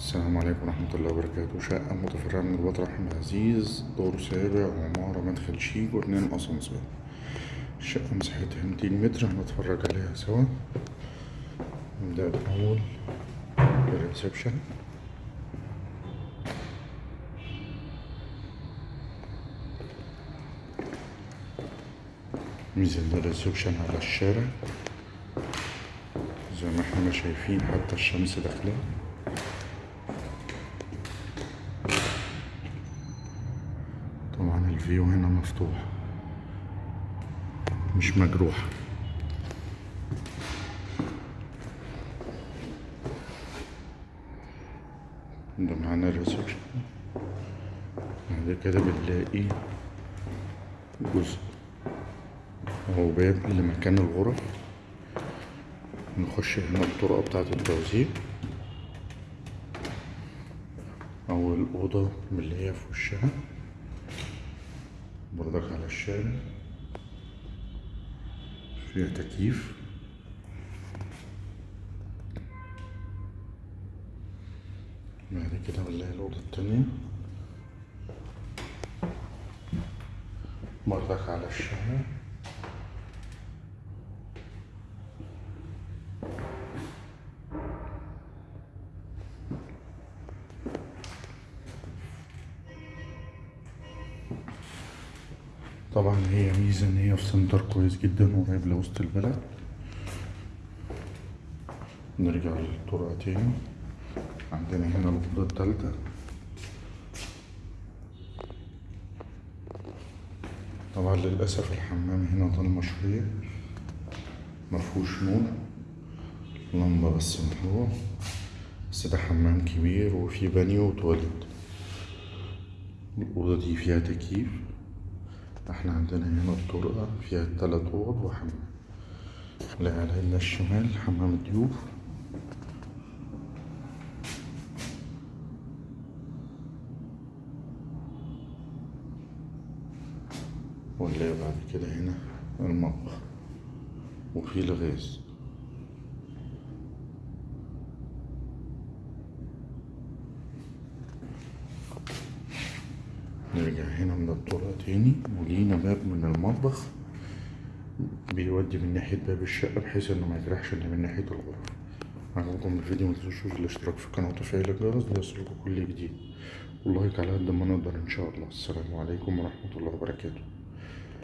السلام عليكم ورحمة الله وبركاته. شقة متفرعة من البطل أحمد عزيز دور سابع وعمارة مدخل شيك واتنين أسانسير الشقة مساحتها ميتين متر هنتفرج عليها سوا. نبدأ الأول بال reception. ننزل ال reception على الشارع. زي ما إحنا شايفين حتى الشمس داخلة طبعا ال view هنا مفتوح. مش مجروح. ده معانا ال reception بعد كده بنلاقي جزء. أو باب لمكان الغرف. نخش هنا الطرقة بتاعة التوزيع. أو الأوضة اللي هي في وشها. الشارع فيها تكييف. بعد كده بنلاقي الأوضة التانية. برضك على الشارع طبعا هي ميزة إن هي في سنتر كويس جدا وقريب لوسط البلد. نرجع للطرقة تاني. عندنا هنا الأوضة التالتة. طبعا للأسف الحمام هنا ضلمة شوية مفهوش نور. لمبة بس من بس ده حمام كبير وفيه بانيو وتواليت. الأوضة دي فيها تكييف. إحنا عندنا هنا الطرقة فيها تلات أوض وحمام اللي على الشمال حمام الضيوف. واللي بعد كده هنا المطبخ وفي الغاز. نرجع هنا من الطرقة تاني. ولينا باب من المطبخ بيودي من ناحية باب الشقة بحيث إنه ما يجرحش اللي من ناحية الغرف. عجبكم الفيديو متنسوش الاشتراك في القناة وتفعيل الجرس ليصلكوا كل جديد. واللايك على قد ما نقدر إن شاء الله. السلام عليكم ورحمة الله وبركاته.